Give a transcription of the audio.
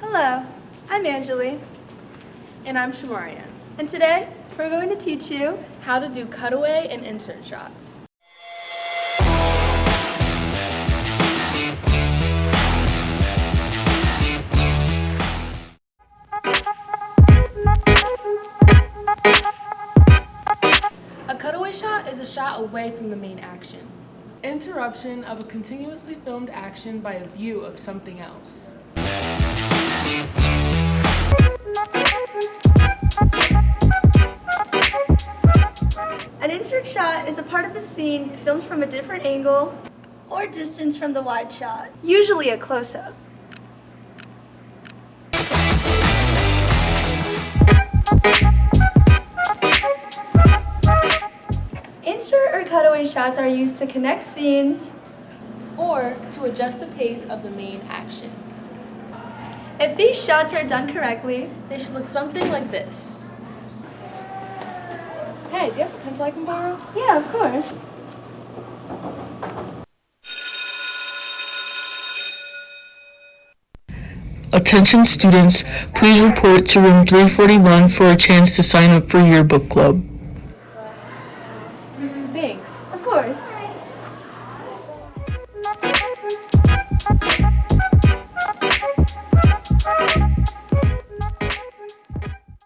Hello, I'm Anjali, And I'm Shamarian. and today we're going to teach you How to do cutaway and insert shots. A cutaway shot is a shot away from the main action. Interruption of a continuously filmed action by a view of something else. An insert shot is a part of a scene filmed from a different angle or distance from the wide shot, usually a close-up. Insert or cutaway shots are used to connect scenes. Or to adjust the pace of the main action. If these shots are done correctly, they should look something like this. Hey, do you have a pencil I can borrow? Yeah, of course. Attention students, please report to room 341 for a chance to sign up for yearbook club. Thanks. Of course.